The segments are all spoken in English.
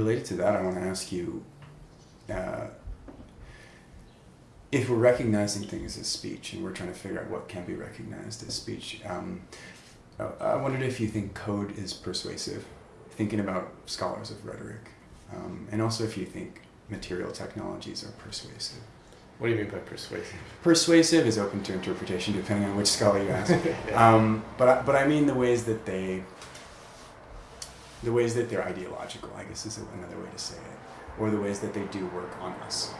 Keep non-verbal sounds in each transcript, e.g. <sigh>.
Related to that, I want to ask you uh, if we're recognizing things as speech and we're trying to figure out what can be recognized as speech, um, I wondered if you think code is persuasive, thinking about scholars of rhetoric, um, and also if you think material technologies are persuasive. What do you mean by persuasive? Persuasive is open to interpretation depending on which scholar you ask. yeah. <laughs> um, but but I mean the ways that they, the ways that they're ideological. I guess is another way to say it, or the ways that they do work on us.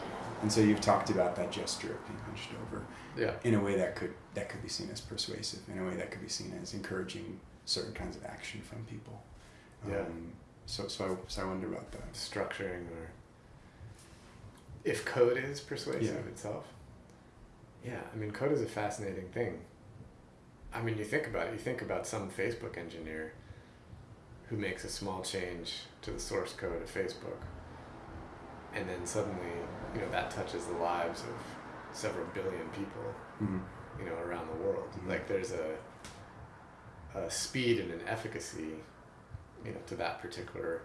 And so you've talked about that gesture of being hunched over. Yeah. In a way that could that could be seen as persuasive. In a way that could be seen as encouraging certain kinds of action from people. Yeah. Um, so so I, so I wonder about that. Structuring or if code is persuasive Yeah. itself. Yeah, I mean, code is a fascinating thing. I mean, you think about it. You think about some Facebook engineer who makes a small change to the source code of Facebook, and then suddenly, you know, that touches the lives of several billion people, Mm-hmm. you know, around the world. Mhm. Like, there's a a speed and an efficacy, you know, to that particular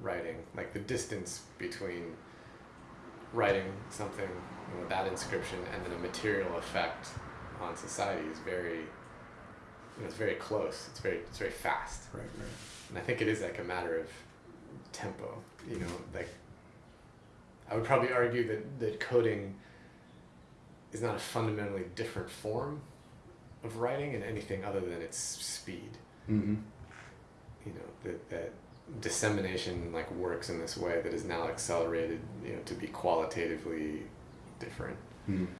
writing. Like the distance between writing something you know, with that inscription and then a material effect on society is very, know, it's very close. It's very, it's very fast. Right. Right. And I think it is like a matter of tempo. You know, like I would probably argue that that coding is not a fundamentally different form of writing in anything other than its speed. Mm-hmm. You know that that dissemination like works in this way that is now accelerated. You know to be qualitatively different. Mm-hmm.